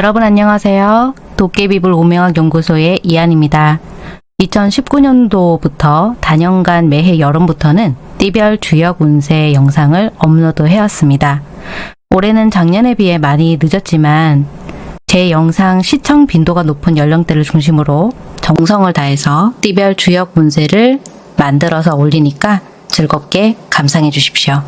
여러분 안녕하세요. 도깨비불 오명학 연구소의 이한입니다. 2019년도부터 단연간 매해 여름부터는 띠별 주역 운세 영상을 업로드 해왔습니다. 올해는 작년에 비해 많이 늦었지만 제 영상 시청 빈도가 높은 연령대를 중심으로 정성을 다해서 띠별 주역 운세를 만들어서 올리니까 즐겁게 감상해 주십시오.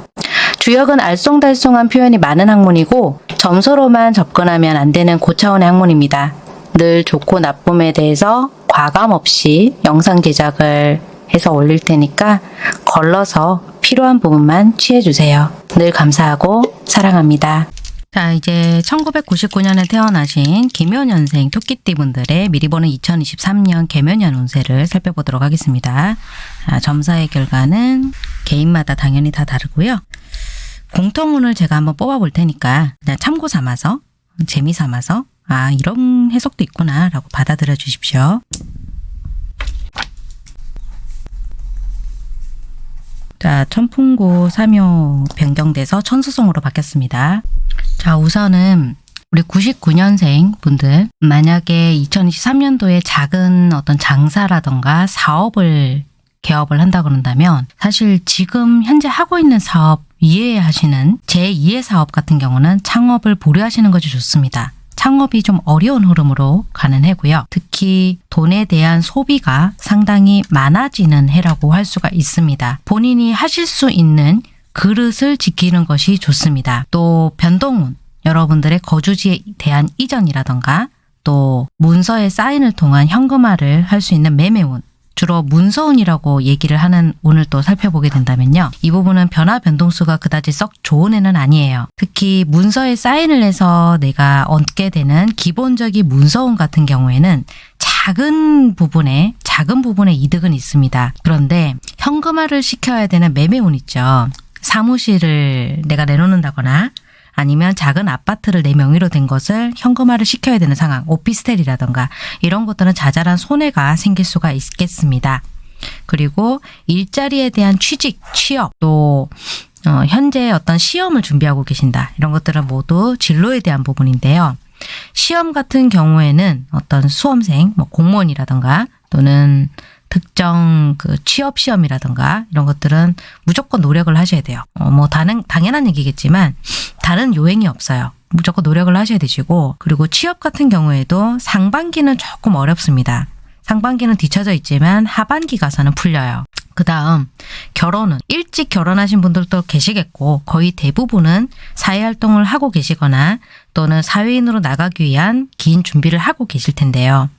주역은 알쏭달쏭한 표현이 많은 학문이고 점수로만 접근하면 안 되는 고차원의 학문입니다. 늘 좋고 나쁨에 대해서 과감 없이 영상 제작을 해서 올릴 테니까 걸러서 필요한 부분만 취해주세요. 늘 감사하고 사랑합니다. 자, 이제 1999년에 태어나신 개묘년생 토끼띠 분들의 미리 보는 2023년 개묘년 운세를 살펴보도록 하겠습니다. 아, 점사의 결과는 개인마다 당연히 다 다르고요. 공통운을 제가 한번 뽑아볼 테니까 그냥 참고 삼아서 재미 삼아서 아 이런 해석도 있구나 라고 받아들여 주십시오. 자 천풍구 삼요 변경돼서 천수성으로 바뀌었습니다. 자 우선은 우리 99년생 분들 만약에 2023년도에 작은 어떤 장사라던가 사업을 개업을 한다 그런다면 사실 지금 현재 하고 있는 사업 이해하시는 제2의 사업 같은 경우는 창업을 보류하시는 것이 좋습니다. 창업이 좀 어려운 흐름으로 가는 해고요. 특히 돈에 대한 소비가 상당히 많아지는 해라고 할 수가 있습니다. 본인이 하실 수 있는 그릇을 지키는 것이 좋습니다. 또 변동운, 여러분들의 거주지에 대한 이전이라던가 또 문서에 사인을 통한 현금화를 할 수 있는 매매운 주로 문서운이라고 얘기를 하는 운을 또 살펴보게 된다면요. 이 부분은 변화 변동수가 그다지 썩 좋은 애는 아니에요. 특히 문서에 사인을 해서 내가 얻게 되는 기본적인 문서운 같은 경우에는 작은 부분에 작은 부분의 이득은 있습니다. 그런데 현금화를 시켜야 되는 매매운 있죠. 사무실을 내가 내놓는다거나 아니면 작은 아파트를 내 명의로 된 것을 현금화를 시켜야 되는 상황, 오피스텔이라던가 이런 것들은 자잘한 손해가 생길 수가 있겠습니다. 그리고 일자리에 대한 취직, 취업, 또 어, 현재 어떤 시험을 준비하고 계신다. 이런 것들은 모두 진로에 대한 부분인데요. 시험 같은 경우에는 어떤 수험생, 뭐 공무원이라던가 또는 특정 그 취업 시험이라든가 이런 것들은 무조건 노력을 하셔야 돼요. 어, 뭐 다른 당연한 얘기겠지만 다른 요행이 없어요. 무조건 노력을 하셔야 되시고 그리고 취업 같은 경우에도 상반기는 조금 어렵습니다. 상반기는 뒤쳐져 있지만 하반기 가서는 풀려요. 그 다음 결혼은 일찍 결혼하신 분들도 계시겠고 거의 대부분은 사회활동을 하고 계시거나 또는 사회인으로 나가기 위한 긴 준비를 하고 계실 텐데요.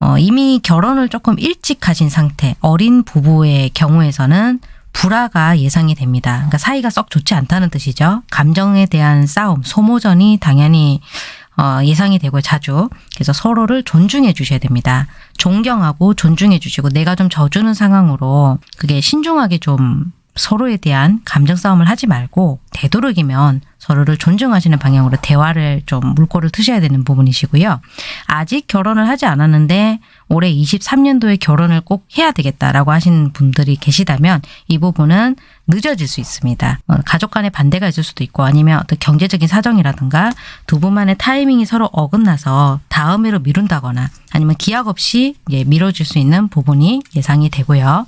어, 이미 결혼을 조금 일찍 하신 상태, 어린 부부의 경우에서는 불화가 예상이 됩니다. 그러니까 사이가 썩 좋지 않다는 뜻이죠. 감정에 대한 싸움, 소모전이 당연히 어, 예상이 되고 자주 그래서 서로를 존중해 주셔야 됩니다. 존경하고 존중해 주시고 내가 좀 져주는 상황으로 그게 신중하게 좀 서로에 대한 감정 싸움을 하지 말고 되도록이면 서로를 존중하시는 방향으로 대화를 좀 물꼬를 트셔야 되는 부분이시고요. 아직 결혼을 하지 않았는데 올해 23년도에 결혼을 꼭 해야 되겠다라고 하시는 분들이 계시다면 이 부분은 늦어질 수 있습니다. 어, 가족 간의 반대가 있을 수도 있고 아니면 어떤 경제적인 사정이라든가 두 분만의 타이밍이 서로 어긋나서 다음해로 미룬다거나 아니면 기약 없이 미뤄질 수 있는 부분이 예상이 되고요.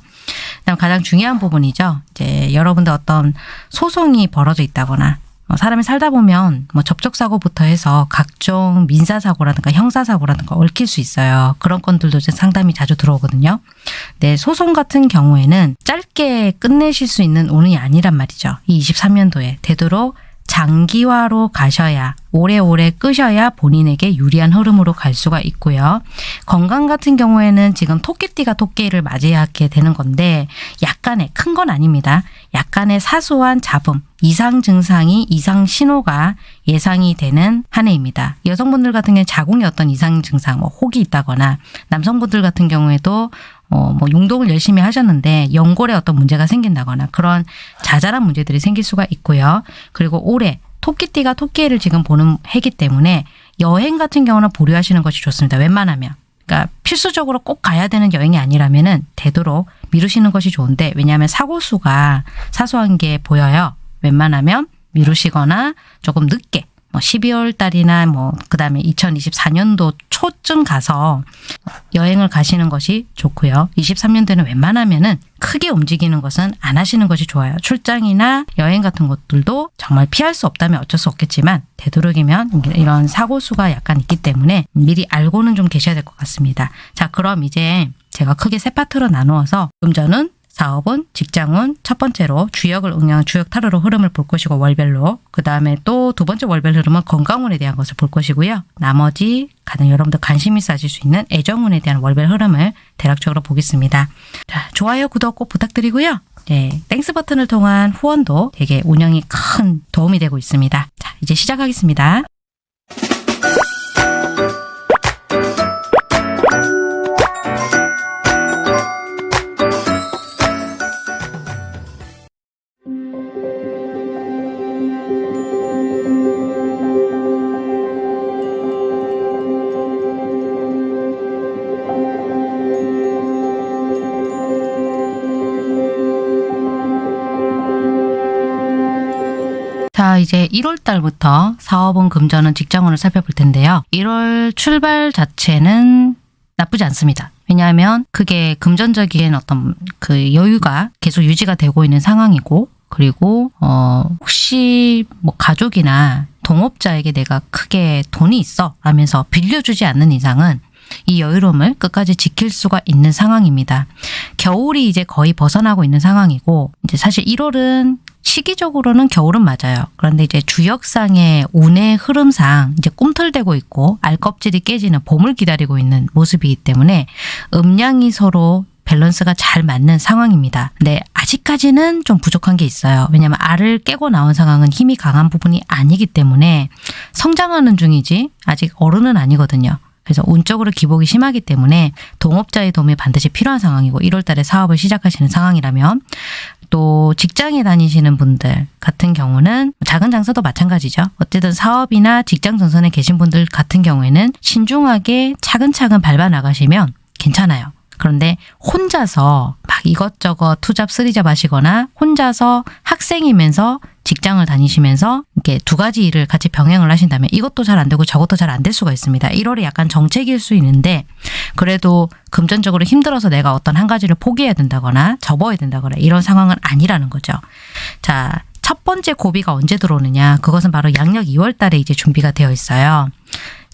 그다음 가장 중요한 부분이죠. 이제 여러분들 어떤 소송이 벌어져 있다거나 어, 사람이 살다 보면 뭐 접촉사고부터 해서 각종 민사사고라든가 형사사고라든가 얽힐 수 있어요. 그런 건들도 상담이 자주 들어오거든요. 네, 소송 같은 경우에는 짧게 끝내실 수 있는 운이 아니란 말이죠. 이 23년도에 되도록 장기화로 가셔야 오래오래 끄셔야 본인에게 유리한 흐름으로 갈 수가 있고요. 건강 같은 경우에는 지금 토끼띠가 토끼를 맞이하게 되는 건데 약간의 큰 건 아닙니다. 약간의 사소한 잡음, 이상 증상이 이상 신호가 예상이 되는 한 해입니다. 여성분들 같은 경우에 자궁에 어떤 이상 증상, 뭐 혹이 있다거나 남성분들 같은 경우에도 어, 뭐 용독을 열심히 하셨는데 연골에 어떤 문제가 생긴다거나 그런 자잘한 문제들이 생길 수가 있고요. 그리고 올해 토끼띠가 토끼를 지금 보는 해기 때문에 여행 같은 경우는 보류하시는 것이 좋습니다. 웬만하면. 그러니까 필수적으로 꼭 가야 되는 여행이 아니라면 은 되도록 미루시는 것이 좋은데 왜냐하면 사고수가 사소한 게 보여요. 웬만하면 미루시거나 조금 늦게 뭐 12월 달이나 뭐 그다음에 2024년도 초쯤 가서 여행을 가시는 것이 좋고요. 23년도에는 웬만하면은 크게 움직이는 것은 안 하시는 것이 좋아요. 출장이나 여행 같은 것들도 정말 피할 수 없다면 어쩔 수 없겠지만 되도록이면 이런 사고 수가 약간 있기 때문에 미리 알고는 좀 계셔야 될 것 같습니다. 자, 그럼 이제 제가 크게 세 파트로 나누어서 금전은 사업은 직장은 첫 번째로 주역을 응용 주역 타로로 흐름을 볼 것이고 월별로 그 다음에 또 두 번째 월별 흐름은 건강운에 대한 것을 볼 것이고요. 나머지 가장 여러분들 관심 있어 하실 수 있는 애정운에 대한 월별 흐름을 대략적으로 보겠습니다. 자, 좋아요, 구독 꼭 부탁드리고요. 네, Thanks 버튼을 통한 후원도 되게 운영에 큰 도움이 되고 있습니다. 자, 이제 시작하겠습니다. 자, 이제 1월 달부터 사업은 금전은 직장운을 살펴볼 텐데요. 1월 출발 자체는 나쁘지 않습니다. 왜냐하면 그게 금전적인 어떤 그 여유가 계속 유지가 되고 있는 상황이고 그리고 어 혹시 뭐 가족이나 동업자에게 내가 크게 돈이 있어 하면서 빌려주지 않는 이상은 이 여유로움을 끝까지 지킬 수가 있는 상황입니다. 겨울이 이제 거의 벗어나고 있는 상황이고 이제 사실 1월은 시기적으로는 겨울은 맞아요. 그런데 이제 주역상의 운의 흐름상 이제 꿈틀대고 있고 알껍질이 깨지는 봄을 기다리고 있는 모습이기 때문에 음양이 서로 밸런스가 잘 맞는 상황입니다. 근데 아직까지는 좀 부족한 게 있어요. 왜냐하면 알을 깨고 나온 상황은 힘이 강한 부분이 아니기 때문에 성장하는 중이지 아직 어른은 아니거든요. 그래서 운적으로 기복이 심하기 때문에 동업자의 도움이 반드시 필요한 상황이고 1월 달에 사업을 시작하시는 상황이라면 또 직장에 다니시는 분들 같은 경우는 작은 장사도 마찬가지죠. 어쨌든 사업이나 직장 전선에 계신 분들 같은 경우에는 신중하게 차근차근 밟아 나가시면 괜찮아요. 그런데 혼자서 막 이것저것 투잡 쓰리잡 하시거나 혼자서 학생이면서 직장을 다니시면서 이렇게 두 가지 일을 같이 병행을 하신다면 이것도 잘 안 되고 저것도 잘 안 될 수가 있습니다. 1월이 약간 정책일 수 있는데 그래도 금전적으로 힘들어서 내가 어떤 한 가지를 포기해야 된다거나 접어야 된다거나 이런 상황은 아니라는 거죠. 자, 첫 번째 고비가 언제 들어오느냐? 그것은 바로 양력 2월 달에 이제 준비가 되어 있어요.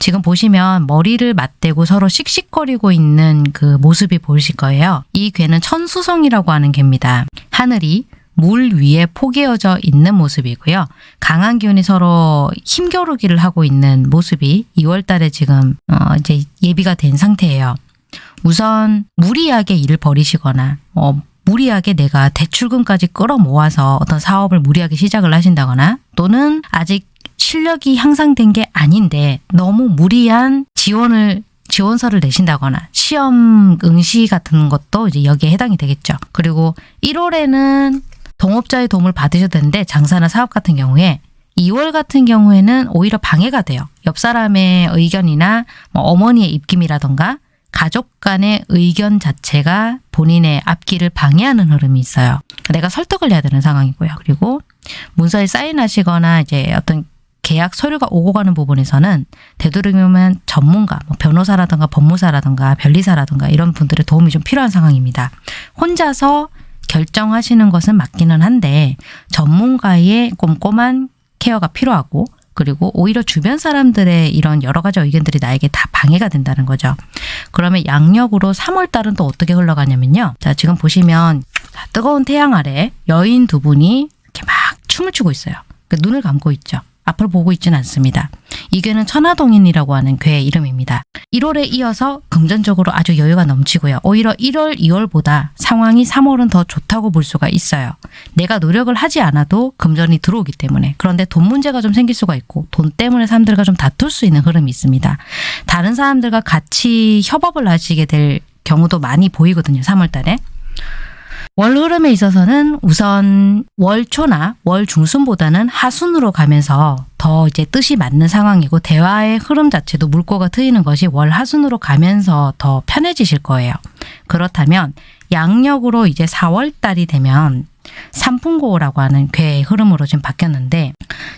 지금 보시면 머리를 맞대고 서로 씩씩거리고 있는 그 모습이 보이실 거예요. 이 괴는 천수성이라고 하는 개입니다. 하늘이 물 위에 포개어져 있는 모습이고요. 강한 기운이 서로 힘겨루기를 하고 있는 모습이 2월 달에 지금 어 이제 예비가 된 상태예요. 우선 무리하게 일을 벌이시거나 어 무리하게 내가 대출금까지 끌어모아서 어떤 사업을 무리하게 시작을 하신다거나 또는 아직 실력이 향상된 게 아닌데 너무 무리한 지원을 지원서를 내신다거나 시험 응시 같은 것도 이제 여기에 해당이 되겠죠. 그리고 1월에는 동업자의 도움을 받으셔도 되는데 장사나 사업 같은 경우에 2월 같은 경우에는 오히려 방해가 돼요. 옆 사람의 의견이나 뭐 어머니의 입김이라던가 가족 간의 의견 자체가 본인의 앞길을 방해하는 흐름이 있어요. 내가 설득을 해야 되는 상황이고요. 그리고 문서에 사인하시거나 이제 어떤 계약 서류가 오고 가는 부분에서는 되도록이면 전문가, 뭐 변호사라든가 법무사라든가 변리사라든가 이런 분들의 도움이 좀 필요한 상황입니다. 혼자서 결정하시는 것은 맞기는 한데 전문가의 꼼꼼한 케어가 필요하고 그리고 오히려 주변 사람들의 이런 여러 가지 의견들이 나에게 다 방해가 된다는 거죠. 그러면 양력으로 3월 달은 또 어떻게 흘러가냐면요. 자, 지금 보시면 뜨거운 태양 아래 여인 두 분이 이렇게 막 춤을 추고 있어요. 그 눈을 감고 있죠. 앞을 보고 있지는 않습니다. 이 괴는 천하동인이라고 하는 괴의 이름입니다. 1월에 이어서 금전적으로 아주 여유가 넘치고요. 오히려 1월, 2월보다 상황이 3월은 더 좋다고 볼 수가 있어요. 내가 노력을 하지 않아도 금전이 들어오기 때문에. 그런데 돈 문제가 좀 생길 수가 있고 돈 때문에 사람들과 좀 다툴 수 있는 흐름이 있습니다. 다른 사람들과 같이 협업을 하시게 될 경우도 많이 보이거든요. 3월 달에. 월 흐름에 있어서는 우선 월 초나 월 중순보다는 하순으로 가면서 더 이제 뜻이 맞는 상황이고 대화의 흐름 자체도 물꼬가 트이는 것이 월 하순으로 가면서 더 편해지실 거예요. 그렇다면 양력으로 이제 4월 달이 되면 삼풍고라고 하는 괴의 흐름으로 지금 바뀌었는데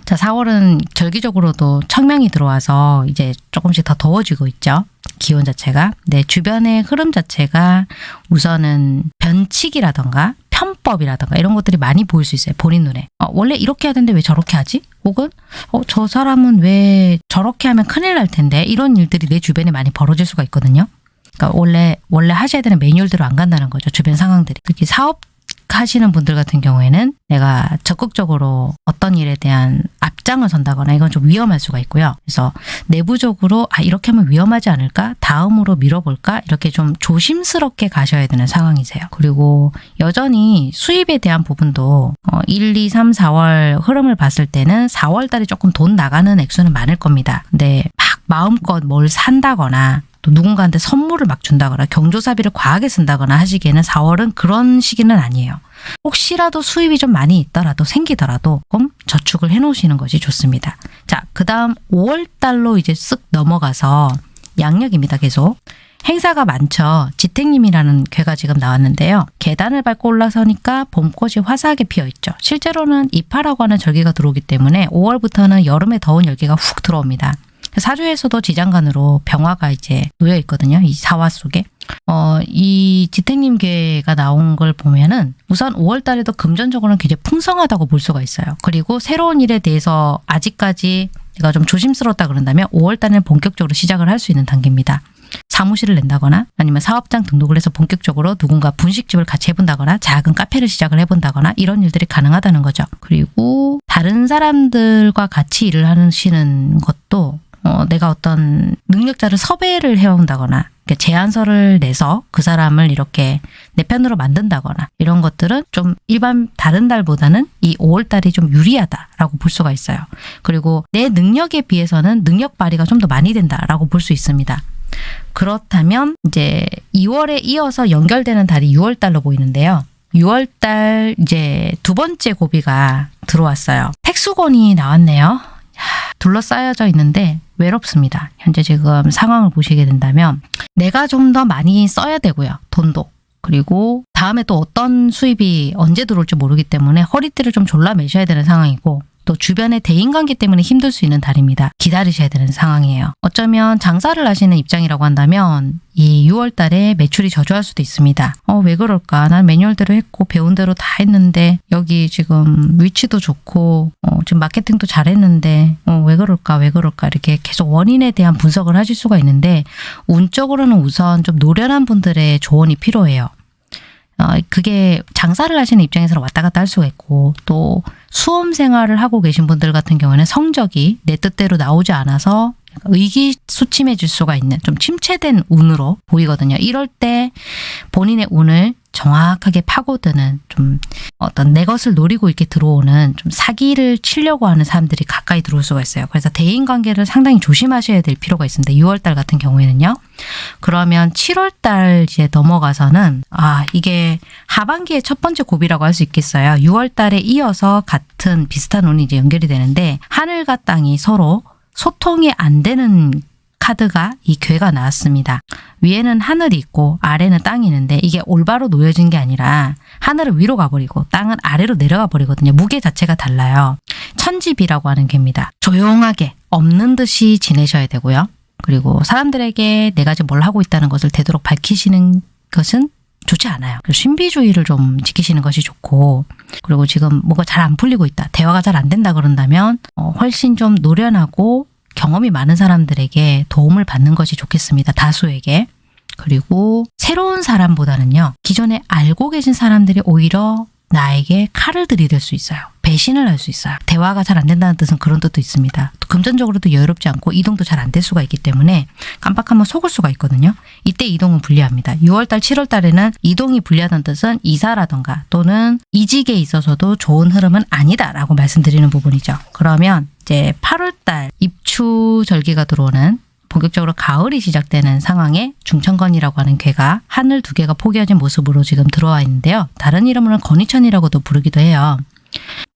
자 4월은 절기적으로도 청명이 들어와서 이제 조금씩 더 더워지고 있죠. 기온 자체가 내 주변의 흐름 자체가 우선은 변칙이라던가 편법이라던가 이런 것들이 많이 보일 수 있어요. 본인 눈에. 어, 원래 이렇게 해야 되는데 왜 저렇게 하지? 혹은 어, 저 사람은 왜 저렇게 하면 큰일 날 텐데 이런 일들이 내 주변에 많이 벌어질 수가 있거든요. 그러니까 원래 원래 하셔야 되는 매뉴얼대로 안 간다는 거죠. 주변 상황들이. 특히 사업 하시는 분들 같은 경우에는 내가 적극적으로 어떤 일에 대한 앞장을 선다거나 이건 좀 위험할 수가 있고요. 그래서 내부적으로 아 이렇게 하면 위험하지 않을까? 다음으로 밀어볼까? 이렇게 좀 조심스럽게 가셔야 되는 상황이세요. 그리고 여전히 수입에 대한 부분도 어, 1, 2, 3, 4월 흐름을 봤을 때는 4월 달에 조금 돈 나가는 액수는 많을 겁니다. 근데 막 마음껏 뭘 산다거나 또 누군가한테 선물을 막 준다거나 경조사비를 과하게 쓴다거나 하시기에는 4월은 그런 시기는 아니에요. 혹시라도 수입이 좀 많이 있더라도 생기더라도 조금 저축을 해 놓으시는 것이 좋습니다. 자, 그 다음 5월 달로 이제 쓱 넘어가서 양력입니다. 계속. 행사가 많죠. 지택님이라는 괴가 지금 나왔는데요. 계단을 밟고 올라서니까 봄꽃이 화사하게 피어 있죠. 실제로는 이파라고 하는 절기가 들어오기 때문에 5월부터는 여름의 더운 열기가 훅 들어옵니다. 사주에서도 지장간으로 병화가 이제 놓여 있거든요. 이 사화 속에. 어, 이 지택님계가 나온 걸 보면은 우선 5월 달에도 금전적으로는 굉장히 풍성하다고 볼 수가 있어요. 그리고 새로운 일에 대해서 아직까지 내가 좀 조심스럽다 그런다면 5월 달에는 본격적으로 시작을 할 수 있는 단계입니다. 사무실을 낸다거나 아니면 사업장 등록을 해서 본격적으로 누군가 분식집을 같이 해본다거나 작은 카페를 시작을 해본다거나 이런 일들이 가능하다는 거죠. 그리고 다른 사람들과 같이 일을 하시는 것도 어, 내가 어떤 능력자를 섭외를 해온다거나 제안서를 내서 그 사람을 이렇게 내 편으로 만든다거나 이런 것들은 좀 일반 다른 달보다는 이 5월 달이 좀 유리하다라고 볼 수가 있어요. 그리고 내 능력에 비해서는 능력 발휘가 좀 더 많이 된다라고 볼 수 있습니다. 그렇다면 이제 2월에 이어서 연결되는 달이 6월 달로 보이는데요. 6월 달 이제 두 번째 고비가 들어왔어요. 택수건이 나왔네요. 둘러싸여져 있는데 외롭습니다. 현재 지금 상황을 보시게 된다면 내가 좀 더 많이 써야 되고요. 돈도. 그리고 다음에 또 어떤 수입이 언제 들어올지 모르기 때문에 허리띠를 좀 졸라 매셔야 되는 상황이고 또 주변의 대인관계 때문에 힘들 수 있는 달입니다. 기다리셔야 되는 상황이에요. 어쩌면 장사를 하시는 입장이라고 한다면 이 6월 달에 매출이 저조할 수도 있습니다. 어, 왜 그럴까? 난 매뉴얼대로 했고 배운 대로 다 했는데 여기 지금 위치도 좋고 어, 지금 마케팅도 잘했는데 어, 왜 그럴까? 왜 그럴까? 이렇게 계속 원인에 대한 분석을 하실 수가 있는데 운적으로는 우선 좀 노련한 분들의 조언이 필요해요. 어, 그게 장사를 하시는 입장에서는 왔다 갔다 할 수가 있고 또 수험 생활을 하고 계신 분들 같은 경우에는 성적이 내 뜻대로 나오지 않아서 의기소침해질 수가 있는 좀 침체된 운으로 보이거든요. 이럴 때 본인의 운을 정확하게 파고드는 좀 어떤 내 것을 노리고 이렇게 들어오는 좀 사기를 치려고 하는 사람들이 가까이 들어올 수가 있어요. 그래서 대인 관계를 상당히 조심하셔야 될 필요가 있습니다. 6월 달 같은 경우에는요. 그러면 7월 달 이제 넘어가서는 아, 이게 하반기의 첫 번째 고비라고 할 수 있겠어요. 6월 달에 이어서 같은 비슷한 운이 이제 연결이 되는데 하늘과 땅이 서로 소통이 안 되는 카드가 이 괴가 나왔습니다. 위에는 하늘이 있고 아래는 땅이 있는데 이게 올바로 놓여진 게 아니라 하늘은 위로 가버리고 땅은 아래로 내려가 버리거든요. 무게 자체가 달라요. 천지비라고 하는 괴입니다. 조용하게 없는 듯이 지내셔야 되고요. 그리고 사람들에게 내가 지금 뭘 하고 있다는 것을 되도록 밝히시는 것은 좋지 않아요. 신비주의를 좀 지키시는 것이 좋고 그리고 지금 뭐가 잘 안 풀리고 있다. 대화가 잘 안 된다 그런다면 어, 훨씬 좀 노련하고 경험이 많은 사람들에게 도움을 받는 것이 좋겠습니다. 다수에게. 그리고 새로운 사람보다는요. 기존에 알고 계신 사람들이 오히려 나에게 칼을 들이댈 수 있어요. 배신을 할 수 있어요. 대화가 잘 안 된다는 뜻은 그런 뜻도 있습니다. 금전적으로도 여유롭지 않고 이동도 잘 안 될 수가 있기 때문에 깜빡하면 속을 수가 있거든요. 이때 이동은 불리합니다. 6월달, 7월달에는 이동이 불리하다는 뜻은 이사라던가 또는 이직에 있어서도 좋은 흐름은 아니다라고 말씀드리는 부분이죠. 그러면 이제 8월달 입추 절기가 들어오는 본격적으로 가을이 시작되는 상황에 중천건이라고 하는 괴가 하늘 두 개가 포개어진 모습으로 지금 들어와 있는데요. 다른 이름으로는 건이천이라고도 부르기도 해요.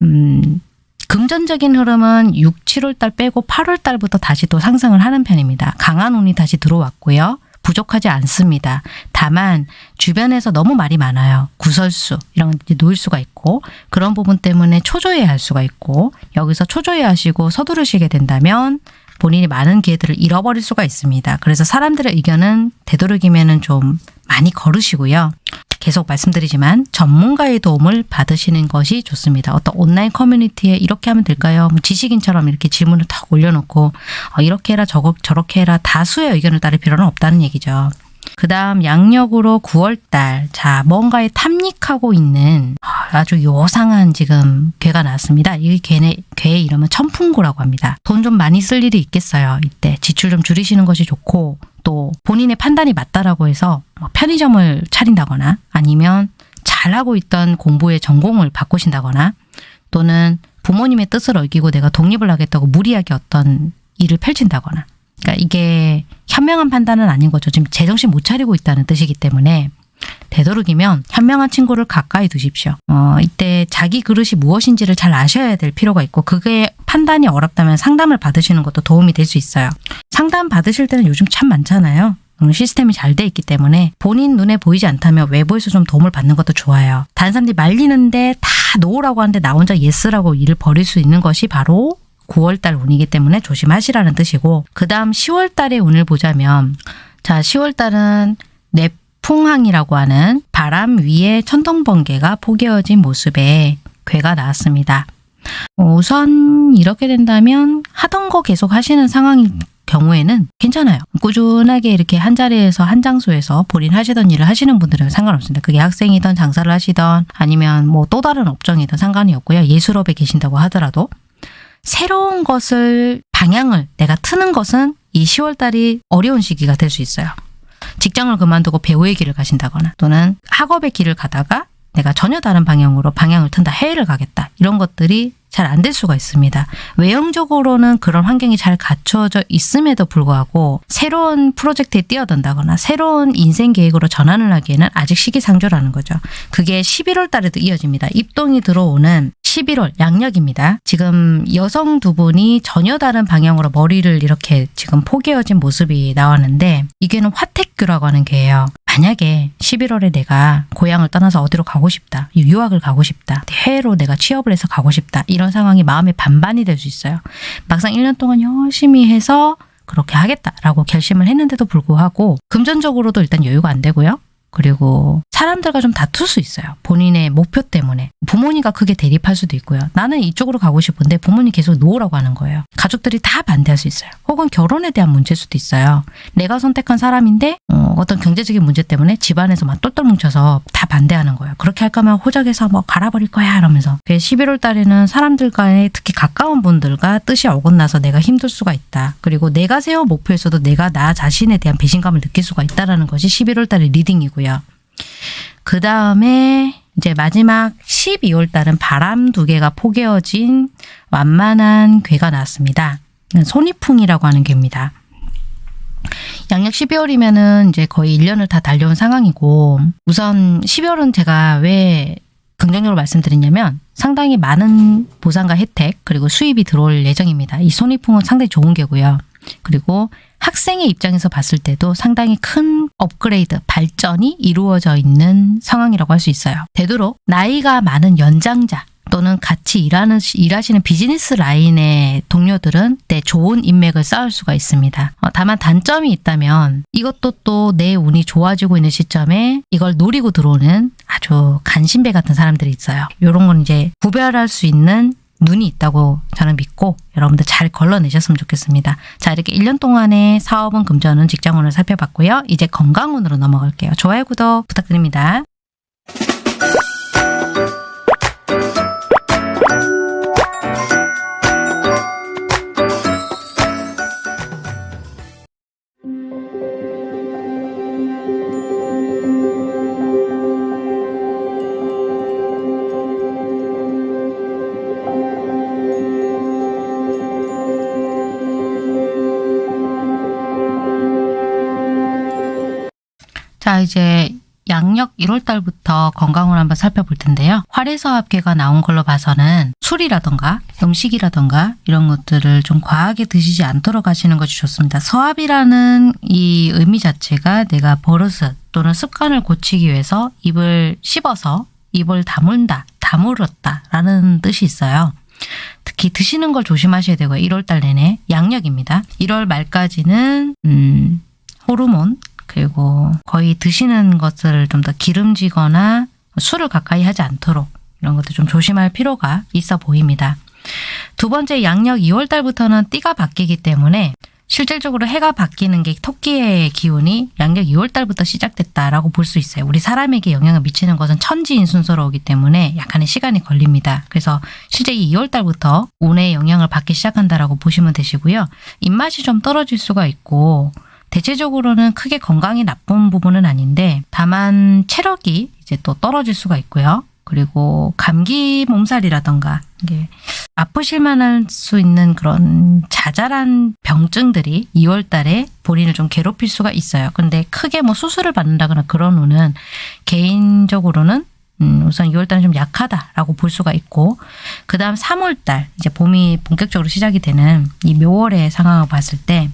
음, 금전적인 흐름은 6, 7월 달 빼고 8월 달부터 다시 또 상승을 하는 편입니다. 강한 운이 다시 들어왔고요. 부족하지 않습니다. 다만 주변에서 너무 말이 많아요. 구설수 이런 게 놓일 수가 있고 그런 부분 때문에 초조해 할 수가 있고 여기서 초조해 하시고 서두르시게 된다면 본인이 많은 기회들을 잃어버릴 수가 있습니다. 그래서 사람들의 의견은 되도록이면 좀 많이 걸으시고요. 계속 말씀드리지만 전문가의 도움을 받으시는 것이 좋습니다. 어떤 온라인 커뮤니티에 이렇게 하면 될까요? 뭐 지식인처럼 이렇게 질문을 탁 올려놓고 어, 이렇게 해라 저거 저렇게 해라 다수의 의견을 따를 필요는 없다는 얘기죠. 그 다음 양력으로 9월달 자 뭔가에 탐닉하고 있는 아주 요상한 지금 괴가 나왔습니다. 이 괴의, 괴의 이름은 천풍구라고 합니다. 돈 좀 많이 쓸 일이 있겠어요. 이때 지출 좀 줄이시는 것이 좋고 또 본인의 판단이 맞다라고 해서 뭐 편의점을 차린다거나 아니면 잘하고 있던 공부의 전공을 바꾸신다거나 또는 부모님의 뜻을 어기고 내가 독립을 하겠다고 무리하게 어떤 일을 펼친다거나 그러니까 이게 현명한 판단은 아닌 거죠. 지금 제정신 못 차리고 있다는 뜻이기 때문에 되도록이면 현명한 친구를 가까이 두십시오. 어, 이때 자기 그릇이 무엇인지를 잘 아셔야 될 필요가 있고 그게 판단이 어렵다면 상담을 받으시는 것도 도움이 될 수 있어요. 상담 받으실 때는 요즘 참 많잖아요. 음, 시스템이 잘 돼 있기 때문에 본인 눈에 보이지 않다면 외부에서 좀 도움을 받는 것도 좋아요. 다른 사람들이 말리는데 다 no라고 하는데 나 혼자 yes라고 일을 벌일 수 있는 것이 바로 9월달 운이기 때문에 조심하시라는 뜻이고 그 다음 10월달의 운을 보자면 자 10월달은 뇌풍항이라고 하는 바람 위에 천둥번개가 포개어진 모습의 괘가 나왔습니다. 어, 우선 이렇게 된다면 하던 거 계속 하시는 상황인 경우에는 괜찮아요. 꾸준하게 이렇게 한 자리에서 한 장소에서 본인 하시던 일을 하시는 분들은 상관없습니다. 그게 학생이든 장사를 하시던 아니면 뭐 또 다른 업종이든 상관이 없고요. 예술업에 계신다고 하더라도 새로운 것을 방향을 내가 트는 것은 이 10월 달이 어려운 시기가 될 수 있어요. 직장을 그만두고 배우의 길을 가신다거나 또는 학업의 길을 가다가 내가 전혀 다른 방향으로 방향을 튼다 해외를 가겠다 이런 것들이 잘 안 될 수가 있습니다. 외형적으로는 그런 환경이 잘 갖춰져 있음에도 불구하고 새로운 프로젝트에 뛰어든다거나 새로운 인생 계획으로 전환을 하기에는 아직 시기상조라는 거죠. 그게 11월 달에도 이어집니다. 입동이 들어오는 11월 양력입니다. 지금 여성 두 분이 전혀 다른 방향으로 머리를 이렇게 지금 포개어진 모습이 나왔는데 이게는 화택교라고 하는 게예요. 만약에 11월에 내가 고향을 떠나서 어디로 가고 싶다. 유학을 가고 싶다. 해외로 내가 취업을 해서 가고 싶다. 이런 상황이 마음의 반반이 될 수 있어요. 막상 1년 동안 열심히 해서 그렇게 하겠다라고 결심을 했는데도 불구하고 금전적으로도 일단 여유가 안 되고요. 그리고 사람들과 좀 다툴 수 있어요. 본인의 목표 때문에. 부모님과 크게 대립할 수도 있고요. 나는 이쪽으로 가고 싶은데 부모님 계속 no라고 하는 거예요. 가족들이 다 반대할 수 있어요. 혹은 결혼에 대한 문제일 수도 있어요. 내가 선택한 사람인데 어, 어떤 경제적인 문제 때문에 집안에서 막 똘똘 뭉쳐서 다 반대하는 거예요. 그렇게 할 거면 호적에서 뭐 파버릴 거야 이러면서. 11월 달에는 사람들과의 특히 가까운 분들과 뜻이 어긋나서 내가 힘들 수가 있다. 그리고 내가 세운 목표에서도 내가 나 자신에 대한 배신감을 느낄 수가 있다는 것이 11월 달의 reading이고요. 그 다음에 이제 마지막 12월 달은 바람 두 개가 포개어진 완만한 괴가 나왔습니다. 손이풍이라고 하는 괴입니다. 양력 12월이면은 이제 거의 1년을 다 달려온 상황이고 우선 12월은 제가 왜 긍정적으로 말씀드리냐면 상당히 많은 보상과 혜택 그리고 수입이 들어올 예정입니다. 이 손이풍은 상당히 좋은 게고요. 그리고 학생의 입장에서 봤을 때도 상당히 큰 업그레이드, 발전이 이루어져 있는 상황이라고 할 수 있어요. 되도록 나이가 많은 연장자 또는 같이 일하는, 일하시는 비즈니스 라인의 동료들은 내 좋은 인맥을 쌓을 수가 있습니다. 어, 다만 단점이 있다면 이것도 또 내 운이 좋아지고 있는 시점에 이걸 노리고 들어오는 아주 간신배 같은 사람들이 있어요. 이런 건 이제 구별할 수 있는 눈이 있다고 저는 믿고 여러분들 잘 걸러내셨으면 좋겠습니다. 자 이렇게 1년 동안의 사업은 금전운 직장운을 살펴봤고요. 이제 건강운으로 넘어갈게요. 좋아요 구독 부탁드립니다. 자 이제 양력 1월달부터 건강을 한번 살펴볼 텐데요. 활해서합계가 나온 걸로 봐서는 술이라던가 음식이라던가 이런 것들을 좀 과하게 드시지 않도록 하시는 것이 좋습니다. 서합이라는 이 의미 자체가 내가 버릇을 또는 습관을 고치기 위해서 입을 씹어서 입을 다문다, 다물었다 라는 뜻이 있어요. 특히 드시는 걸 조심하셔야 되고요. 1월달 내내 양력입니다. 1월 말까지는 음, 호르몬 그리고 거의 드시는 것을 좀 더 기름지거나 술을 가까이 하지 않도록 이런 것도 좀 조심할 필요가 있어 보입니다. 두 번째 양력 2월 달부터는 띠가 바뀌기 때문에 실질적으로 해가 바뀌는 게 토끼의 기운이 양력 2월 달부터 시작됐다라고 볼 수 있어요. 우리 사람에게 영향을 미치는 것은 천지인 순서로 오기 때문에 약간의 시간이 걸립니다. 그래서 실제 이 2월 달부터 운의 영향을 받기 시작한다라고 보시면 되시고요. 입맛이 좀 떨어질 수가 있고 대체적으로는 크게 건강이 나쁜 부분은 아닌데 다만 체력이 이제 또 떨어질 수가 있고요. 그리고 감기 몸살이라던가 이게 아프실 만 할 수 있는 그런 자잘한 병증들이 2월 달에 본인을 좀 괴롭힐 수가 있어요. 근데 크게 뭐 수술을 받는다거나 그런 후는 개인적으로는 음, 우선 2월 달은 좀 약하다라고 볼 수가 있고 그 다음 3월 달 이제 봄이 본격적으로 시작이 되는 이 묘월의 상황을 봤을 때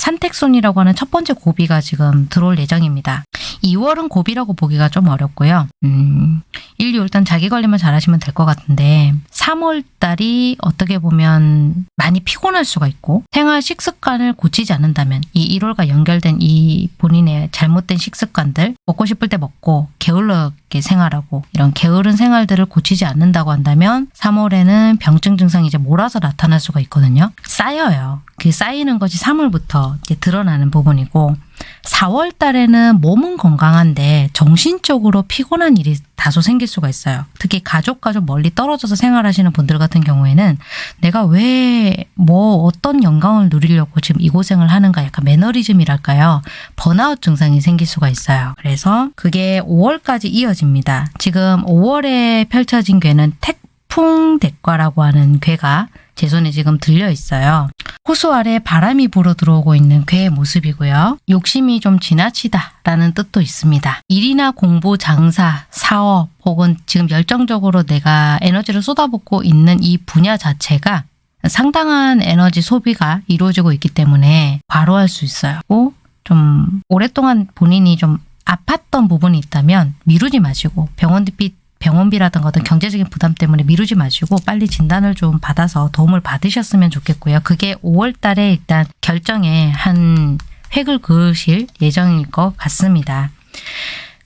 산택손이라고 하는 첫 번째 고비가 지금 들어올 예정입니다. 2월은 고비라고 보기가 좀 어렵고요. 음, 1, 2월단 자기 관리만 잘하시면 될 것 같은데 3월 달이 어떻게 보면 많이 피곤할 수가 있고 생활 식습관을 고치지 않는다면 이 1월과 연결된 이 본인의 잘못된 식습관들 먹고 싶을 때 먹고 게을르게 생활하고 이런 게으른 생활들을 고치지 않는다고 한다면 3월에는 병증 증상이 이제 몰아서 나타날 수가 있거든요. 쌓여요. 그 쌓이는 것이 3월부터 이제 드러나는 부분이고 4월 달에는 몸은 건강한데 정신적으로 피곤한 일이 다소 생길 수가 있어요. 특히 가족과 좀 멀리 떨어져서 생활하시는 분들 같은 경우에는 내가 왜 뭐 어떤 영광을 누리려고 지금 이 고생을 하는가 약간 매너리즘이랄까요. 번아웃 증상이 생길 수가 있어요. 그래서 그게 5월까지 이어집니다. 지금 5월에 펼쳐진 괴는 태풍대과라고 하는 괴가 제 손에 지금 들려 있어요. 호수 아래 바람이 불어 들어오고 있는 괴의 모습이고요. 욕심이 좀 지나치다 라는 뜻도 있습니다. 일이나 공부, 장사, 사업 혹은 지금 열정적으로 내가 에너지를 쏟아붓고 있는 이 분야 자체가 상당한 에너지 소비가 이루어지고 있기 때문에 과로할 수 있어요. 좀 오랫동안 본인이 좀 아팠던 부분이 있다면 미루지 마시고 병원비 병원비라든가 어떤 경제적인 부담 때문에 미루지 마시고 빨리 진단을 좀 받아서 도움을 받으셨으면 좋겠고요. 그게 5월 달에 일단 결정에 한 획을 그으실 예정일 것 같습니다.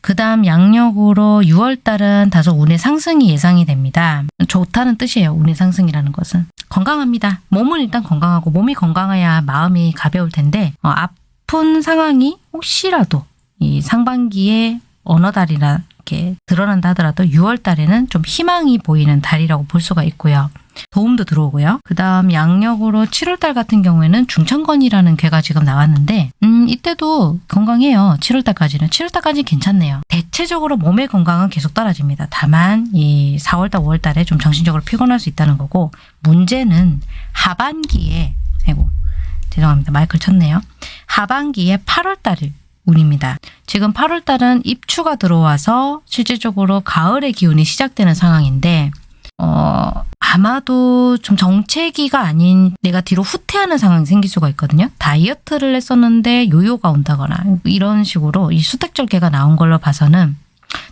그 다음 양력으로 6월 달은 다소 운의 상승이 예상이 됩니다. 좋다는 뜻이에요. 운의 상승이라는 것은. 건강합니다. 몸은 일단 건강하고 몸이 건강해야 마음이 가벼울 텐데 어, 아픈 상황이 혹시라도 이 상반기에 어느 달이나 이렇게 드러난다 하더라도 6월 달에는 좀 희망이 보이는 달이라고 볼 수가 있고요. 도움도 들어오고요. 그 다음 양력으로 7월달 같은 경우에는 중천건이라는 괴가 지금 나왔는데 음 이때도 건강해요. 7월달까지는. 7월달까지 괜찮네요. 대체적으로 몸의 건강은 계속 떨어집니다. 다만 이 4월달, 5월달에 좀 정신적으로 피곤할 수 있다는 거고 문제는 하반기에 아이고 죄송합니다. 마이크를 쳤네요. 하반기에 8월달을 운입니다. 지금 8월 달은 입추가 들어와서 실질적으로 가을의 기운이 시작되는 상황인데 어, 아마도 좀 정체기가 아닌 내가 뒤로 후퇴하는 상황이 생길 수가 있거든요. 다이어트를 했었는데 요요가 온다거나 이런 식으로 이 수택절개가 나온 걸로 봐서는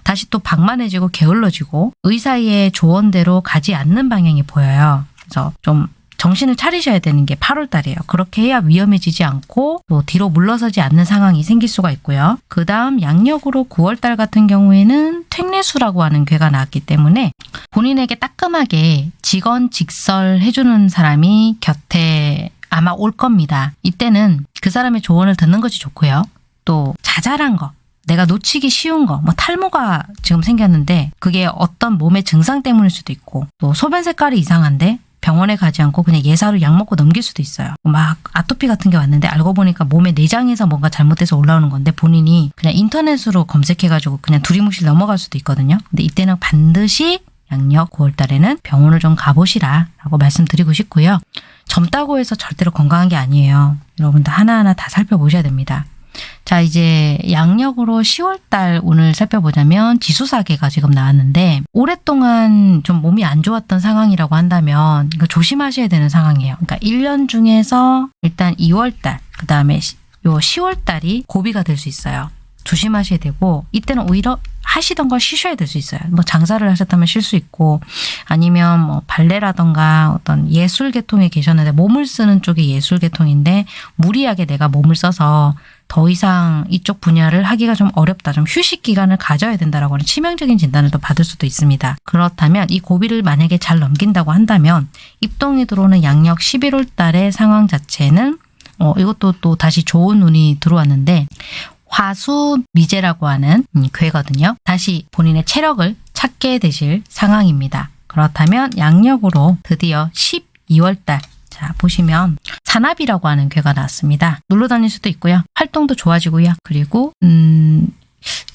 다시 또 방만해지고 게을러지고 의사의 조언대로 가지 않는 방향이 보여요. 그래서 좀 정신을 차리셔야 되는 게 8월 달이에요. 그렇게 해야 위험해지지 않고 또 뒤로 물러서지 않는 상황이 생길 수가 있고요. 그 다음 양력으로 9월 달 같은 경우에는 퇴뇌수라고 하는 괴가 나왔기 때문에 본인에게 따끔하게 직언 직설 해주는 사람이 곁에 아마 올 겁니다. 이때는 그 사람의 조언을 듣는 것이 좋고요. 또 자잘한 거, 내가 놓치기 쉬운 거, 뭐 탈모가 지금 생겼는데 그게 어떤 몸의 증상 때문일 수도 있고 또 소변 색깔이 이상한데 병원에 가지 않고 그냥 예사로 약 먹고 넘길 수도 있어요. 막 아토피 같은 게 왔는데 알고 보니까 몸의 내장에서 뭔가 잘못돼서 올라오는 건데 본인이 그냥 인터넷으로 검색해가지고 그냥 두리뭉실 넘어갈 수도 있거든요. 근데 이때는 반드시 양력 9월 달에는 병원을 좀 가보시라 라고 말씀드리고 싶고요. 젊다고 해서 절대로 건강한 게 아니에요. 여러분들 하나하나 다 살펴보셔야 됩니다. 자, 이제 양력으로 10월달 운을 살펴보자면 지수사계가 지금 나왔는데 오랫동안 좀 몸이 안 좋았던 상황이라고 한다면 이거 조심하셔야 되는 상황이에요. 그러니까 1년 중에서 일단 2월달, 그 다음에 요 10월달이 고비가 될 수 있어요. 조심하셔야 되고 이때는 오히려 하시던 걸 쉬셔야 될 수 있어요. 뭐 장사를 하셨다면 쉴 수 있고 아니면 뭐 발레라던가 어떤 예술 계통에 계셨는데 몸을 쓰는 쪽이 예술 계통인데 무리하게 내가 몸을 써서 더 이상 이쪽 분야를 하기가 좀 어렵다. 좀 휴식 기간을 가져야 된다라고 하는 치명적인 진단을 또 받을 수도 있습니다. 그렇다면 이 고비를 만약에 잘 넘긴다고 한다면 입동이 들어오는 양력 11월 달의 상황 자체는 어, 이것도 또 다시 좋은 운이 들어왔는데 화수 미제라고 하는 음, 괴거든요. 다시 본인의 체력을 찾게 되실 상황입니다. 그렇다면 양력으로 드디어 12월 달 자, 보시면 산압이라고 하는 괴가 나왔습니다. 놀러 다닐 수도 있고요. 활동도 좋아지고요. 그리고 음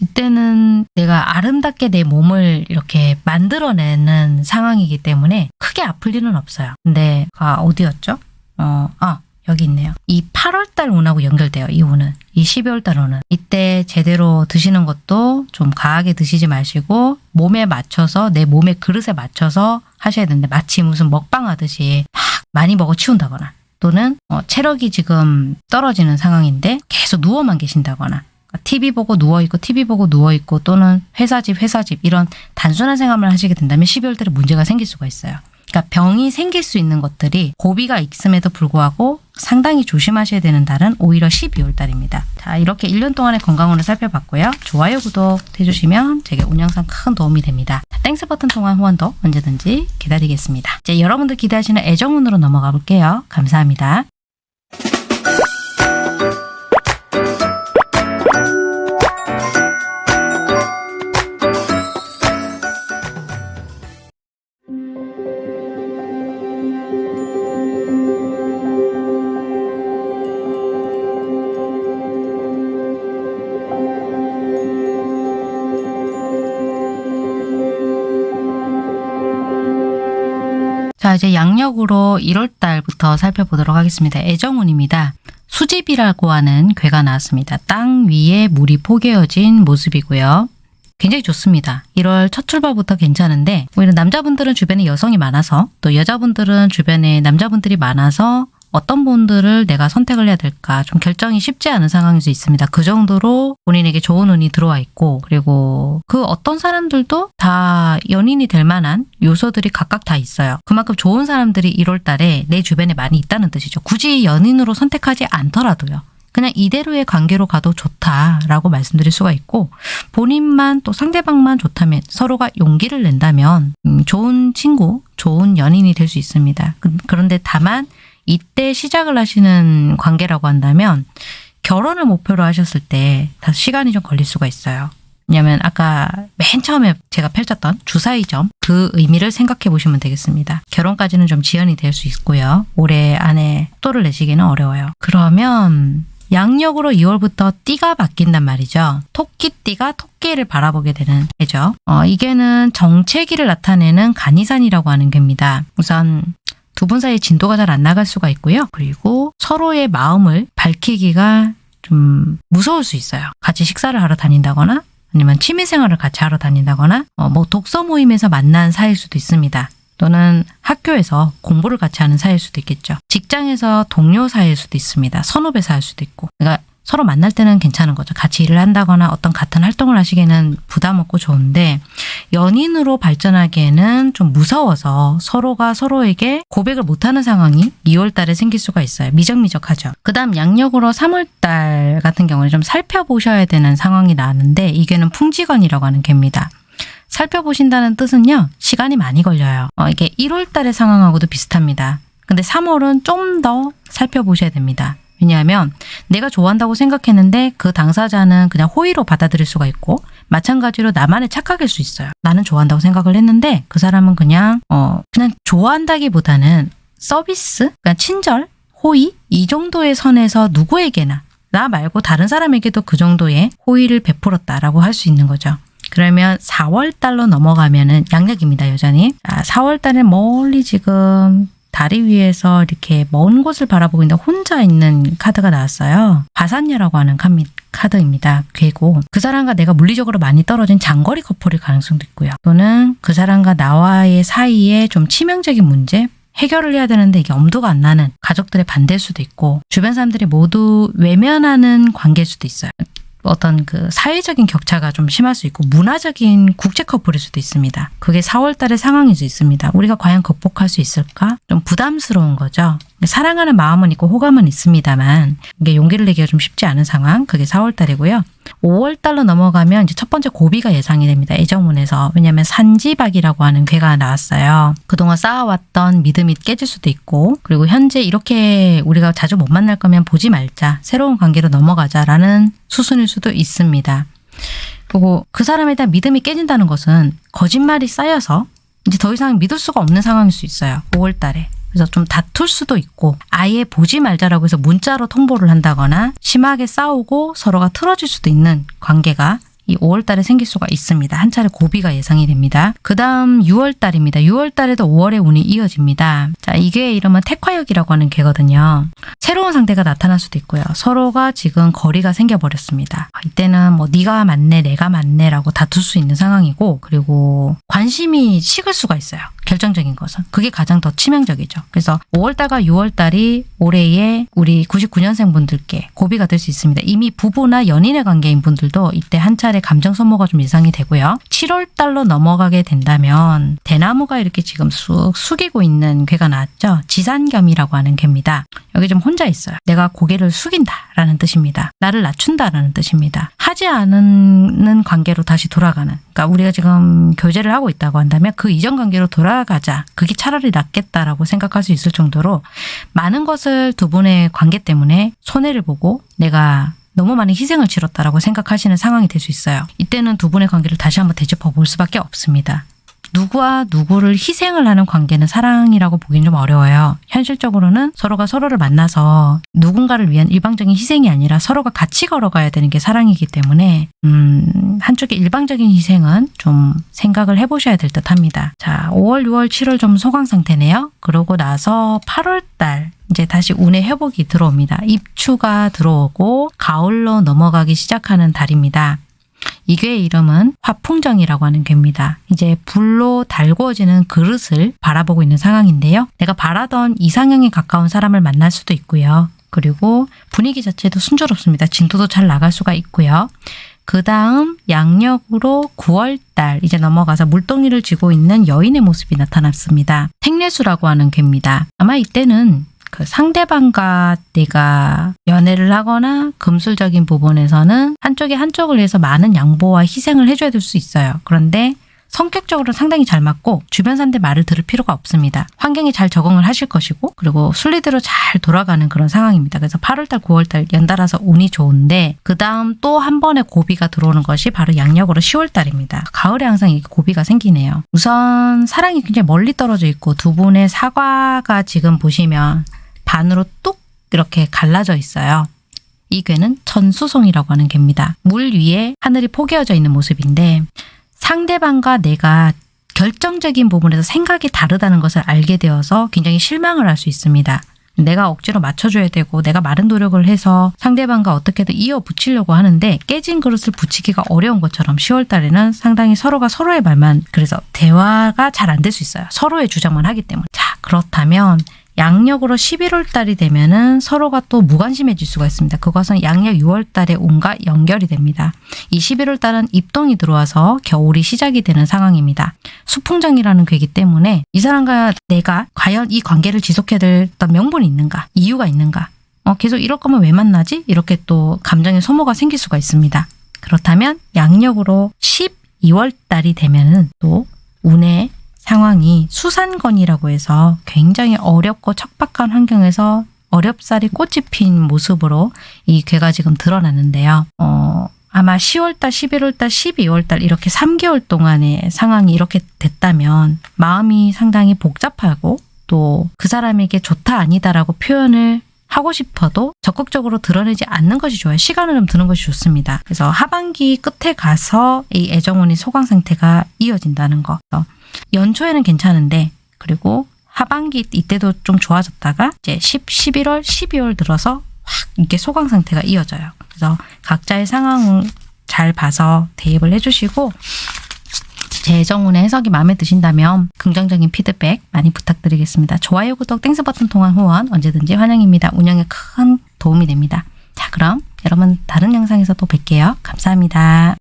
이때는 내가 아름답게 내 몸을 이렇게 만들어내는 상황이기 때문에 크게 아플 일은 없어요. 근데 아 어디였죠? 어, 아 여기 있네요. 이 8월달 운하고 연결돼요. 이 운은. 이 12월달 운은. 이때 제대로 드시는 것도 좀 과하게 드시지 마시고 몸에 맞춰서 내 몸의 그릇에 맞춰서 하셔야 되는데 마치 무슨 먹방 하듯이 막 많이 먹어 치운다거나 또는 어, 체력이 지금 떨어지는 상황인데 계속 누워만 계신다거나 TV 보고 누워있고 TV 보고 누워있고 또는 회사집 회사집 이런 단순한 생활을 하시게 된다면 12월 달에 문제가 생길 수가 있어요. 그러니까 병이 생길 수 있는 것들이 고비가 있음에도 불구하고 상당히 조심하셔야 되는 달은 오히려 12월 달입니다. 자 이렇게 1년 동안의 건강운을 살펴봤고요. 좋아요, 구독 해주시면 제게 운영상 큰 도움이 됩니다. Thanks 버튼 통한 후원도 언제든지 기다리겠습니다. 이제 여러분들 기대하시는 애정운으로 넘어가 볼게요. 감사합니다. 이제 양력으로 1월 달부터 살펴보도록 하겠습니다. 애정운입니다. 수집이라고 하는 괴가 나왔습니다. 땅 위에 물이 포개어진 모습이고요. 굉장히 좋습니다. 1월 첫 출발부터 괜찮은데 오히려 남자분들은 주변에 여성이 많아서 또 여자분들은 주변에 남자분들이 많아서 어떤 분들을 내가 선택을 해야 될까 좀 결정이 쉽지 않은 상황일 수 있습니다. 그 정도로 본인에게 좋은 운이 들어와 있고 그리고 그 어떤 사람들도 다 연인이 될 만한 요소들이 각각 다 있어요. 그만큼 좋은 사람들이 1월 달에 내 주변에 많이 있다는 뜻이죠. 굳이 연인으로 선택하지 않더라도요. 그냥 이대로의 관계로 가도 좋다라고 말씀드릴 수가 있고 본인만 또 상대방만 좋다면 서로가 용기를 낸다면 음, 좋은 친구, 좋은 연인이 될 수 있습니다. 그- 그런데 다만 이때 시작을 하시는 관계라고 한다면 결혼을 목표로 하셨을 때 다 시간이 좀 걸릴 수가 있어요. 왜냐하면 아까 맨 처음에 제가 펼쳤던 주사위 점 그 의미를 생각해 보시면 되겠습니다. 결혼까지는 좀 지연이 될 수 있고요. 올해 안에 속도를 내시기는 어려워요. 그러면 양력으로 2월부터 띠가 바뀐단 말이죠. 토끼띠가 토끼를 바라보게 되는 해죠. 어, 이게는 정체기를 나타내는 간이산이라고 하는 겁니다. 우선 두 분 사이 진도가 잘 안 나갈 수가 있고요. 그리고 서로의 마음을 밝히기가 좀 무서울 수 있어요. 같이 식사를 하러 다닌다거나 아니면 취미생활을 같이 하러 다닌다거나 어, 뭐 독서 모임에서 만난 사이일 수도 있습니다. 또는 학교에서 공부를 같이 하는 사이일 수도 있겠죠. 직장에서 동료 사이일 수도 있습니다. 선후배 사이일 수도 있고. 그러니까 서로 만날 때는 괜찮은 거죠. 같이 일을 한다거나 어떤 같은 활동을 하시기에는 부담 없고 좋은데 연인으로 발전하기에는 좀 무서워서 서로가 서로에게 고백을 못하는 상황이 2월 달에 생길 수가 있어요. 미적미적하죠. 그 다음 양력으로 3월 달 같은 경우는 좀 살펴보셔야 되는 상황이 나왔는데 이게는 풍지건이라고 하는 개입니다. 살펴보신다는 뜻은요. 시간이 많이 걸려요. 어, 이게 1월 달의 상황하고도 비슷합니다. 근데 3월은 좀 더 살펴보셔야 됩니다. 왜냐하면 내가 좋아한다고 생각했는데 그 당사자는 그냥 호의로 받아들일 수가 있고 마찬가지로 나만의 착각일 수 있어요. 나는 좋아한다고 생각을 했는데 그 사람은 그냥 어 그냥 좋아한다기보다는 서비스, 그러니까 친절, 호의 이 정도의 선에서 누구에게나 나 말고 다른 사람에게도 그 정도의 호의를 베풀었다라고 할 수 있는 거죠. 그러면 4월 달로 넘어가면은 양력입니다, 여전히. 아, 4월 달에 멀리 지금 다리 위에서 이렇게 먼 곳을 바라보고 있는 혼자 있는 카드가 나왔어요. 바산녀라고 하는 카미, 카드입니다. 괴고 그 사람과 내가 물리적으로 많이 떨어진 장거리 커플일 가능성도 있고요. 또는 그 사람과 나와의 사이에 좀 치명적인 문제, 해결을 해야 되는데 이게 엄두가 안 나는 가족들의 반대일 수도 있고 주변 사람들이 모두 외면하는 관계일 수도 있어요. 어떤 그 사회적인 격차가 좀 심할 수 있고 문화적인 국제 커플일 수도 있습니다. 그게 4월 달의 상황일 수 있습니다. 우리가 과연 극복할 수 있을까? 좀 부담스러운 거죠. 사랑하는 마음은 있고 호감은 있습니다만 이게 용기를 내기가 좀 쉽지 않은 상황. 그게 4월 달이고요. 5월 달로 넘어가면 이제 첫 번째 고비가 예상이 됩니다. 애정운에서. 왜냐하면 산지박이라고 하는 괴가 나왔어요. 그동안 쌓아왔던 믿음이 깨질 수도 있고 그리고 현재 이렇게 우리가 자주 못 만날 거면 보지 말자. 새로운 관계로 넘어가자라는 수순일 수도 있습니다. 그리고 그 사람에 대한 믿음이 깨진다는 것은 거짓말이 쌓여서 이제 더 이상 믿을 수가 없는 상황일 수 있어요. 5월 달에. 그래서 좀 다툴 수도 있고 아예 보지 말자라고 해서 문자로 통보를 한다거나 심하게 싸우고 서로가 틀어질 수도 있는 관계가 이 5월 달에 생길 수가 있습니다. 한 차례 고비가 예상이 됩니다. 그 다음 6월 달입니다. 6월 달에도 5월의 운이 이어집니다. 자, 이게 이름은 택화역이라고 하는 개거든요. 새로운 상대가 나타날 수도 있고요. 서로가 지금 거리가 생겨버렸습니다. 이때는 뭐 네가 맞네, 내가 맞네 라고 다툴 수 있는 상황이고 그리고 관심이 식을 수가 있어요. 결정적인 것은. 그게 가장 더 치명적이죠. 그래서 5월달과 6월달이 올해의 우리 99년생 분들께 고비가 될 수 있습니다. 이미 부부나 연인의 관계인 분들도 이때 한 차례 감정 소모가 좀 예상이 되고요. 7월달로 넘어가게 된다면 대나무가 이렇게 지금 쑥 숙이고 있는 괴가 나왔죠. 지산겸이라고 하는 괴입니다. 여기 좀 혼자 있어요. 내가 고개를 숙인다라는 뜻입니다. 나를 낮춘다라는 뜻입니다. 하지 않는 관계로 다시 돌아가는. 그러니까 우리가 지금 교제를 하고 있다고 한다면 그 이전 관계로 돌아 가자. 그게 차라리 낫겠다라고 생각할 수 있을 정도로 많은 것을 두 분의 관계 때문에 손해를 보고 내가 너무 많은 희생을 치렀다라고 생각하시는 상황이 될 수 있어요. 이때는 두 분의 관계를 다시 한번 되짚어 볼 수밖에 없습니다. 누구와 누구를 희생을 하는 관계는 사랑이라고 보기는 좀 어려워요. 현실적으로는 서로가 서로를 만나서 누군가를 위한 일방적인 희생이 아니라 서로가 같이 걸어가야 되는 게 사랑이기 때문에 음, 한쪽의 일방적인 희생은 좀 생각을 해보셔야 될 듯 합니다. 자, 5월, 6월, 7월 좀 소강 상태네요. 그러고 나서 8월 달 이제 다시 운의 회복이 들어옵니다. 입추가 들어오고 가을로 넘어가기 시작하는 달입니다. 이 괴의 이름은 화풍정이라고 하는 괴입니다. 이제 불로 달구어지는 그릇을 바라보고 있는 상황인데요. 내가 바라던 이상형에 가까운 사람을 만날 수도 있고요. 그리고 분위기 자체도 순조롭습니다. 진도도 잘 나갈 수가 있고요. 그 다음 양력으로 9월달 이제 넘어가서 물동이를 쥐고 있는 여인의 모습이 나타났습니다. 택례수라고 하는 괴입니다. 아마 이때는 그 상대방과 내가 연애를 하거나 금술적인 부분에서는 한쪽이 한쪽을 위해서 많은 양보와 희생을 해줘야 될 수 있어요. 그런데 성격적으로 상당히 잘 맞고 주변 사람들 말을 들을 필요가 없습니다. 환경에 잘 적응을 하실 것이고 그리고 순리대로 잘 돌아가는 그런 상황입니다. 그래서 8월달, 9월달 연달아서 운이 좋은데 그 다음 또 한 번의 고비가 들어오는 것이 바로 양력으로 10월달입니다. 가을에 항상 이 고비가 생기네요. 우선 사랑이 굉장히 멀리 떨어져 있고 두 분의 사과가 지금 보시면 반으로 뚝 이렇게 갈라져 있어요. 이 괴는 천수송이라고 하는 괴입니다. 물 위에 하늘이 포개어져 있는 모습인데 상대방과 내가 결정적인 부분에서 생각이 다르다는 것을 알게 되어서 굉장히 실망을 할 수 있습니다. 내가 억지로 맞춰줘야 되고 내가 많은 노력을 해서 상대방과 어떻게든 이어 붙이려고 하는데 깨진 그릇을 붙이기가 어려운 것처럼 10월 달에는 상당히 서로가 서로의 말만 그래서 대화가 잘 안 될 수 있어요. 서로의 주장만 하기 때문에. 자 그렇다면 양력으로 11월 달이 되면은 서로가 또 무관심해질 수가 있습니다. 그것은 양력 6월 달에 온과 연결이 됩니다. 이 11월 달은 입동이 들어와서 겨울이 시작이 되는 상황입니다. 수풍정이라는 괴기 때문에 이 사람과 내가 과연 이 관계를 지속해야 될 어떤 명분이 있는가, 이유가 있는가, 어, 계속 이럴 거면 왜 만나지? 이렇게 또 감정의 소모가 생길 수가 있습니다. 그렇다면 양력으로 12월 달이 되면은 또 운의 상황이 수산건이라고 해서 굉장히 어렵고 척박한 환경에서 어렵사리 꽃이 핀 모습으로 이 괴가 지금 드러났는데요. 어, 아마 10월달, 11월달, 12월달 이렇게 3개월 동안의 상황이 이렇게 됐다면 마음이 상당히 복잡하고 또 그 사람에게 좋다 아니다라고 표현을 하고 싶어도 적극적으로 드러내지 않는 것이 좋아요. 시간을 좀 드는 것이 좋습니다. 그래서 하반기 끝에 가서 이 애정운이 소강 상태가 이어진다는 거. 연초에는 괜찮은데 그리고 하반기 이때도 좀 좋아졌다가 이제 10, 11월, 12월 들어서 확 이게 소강 상태가 이어져요. 그래서 각자의 상황을 잘 봐서 대입을 해주시고 재정운의 해석이 마음에 드신다면 긍정적인 피드백 많이 부탁드리겠습니다. 좋아요, 구독, Thanks 버튼 통한 후원 언제든지 환영입니다. 운영에 큰 도움이 됩니다. 자, 그럼 여러분 다른 영상에서 또 뵐게요. 감사합니다.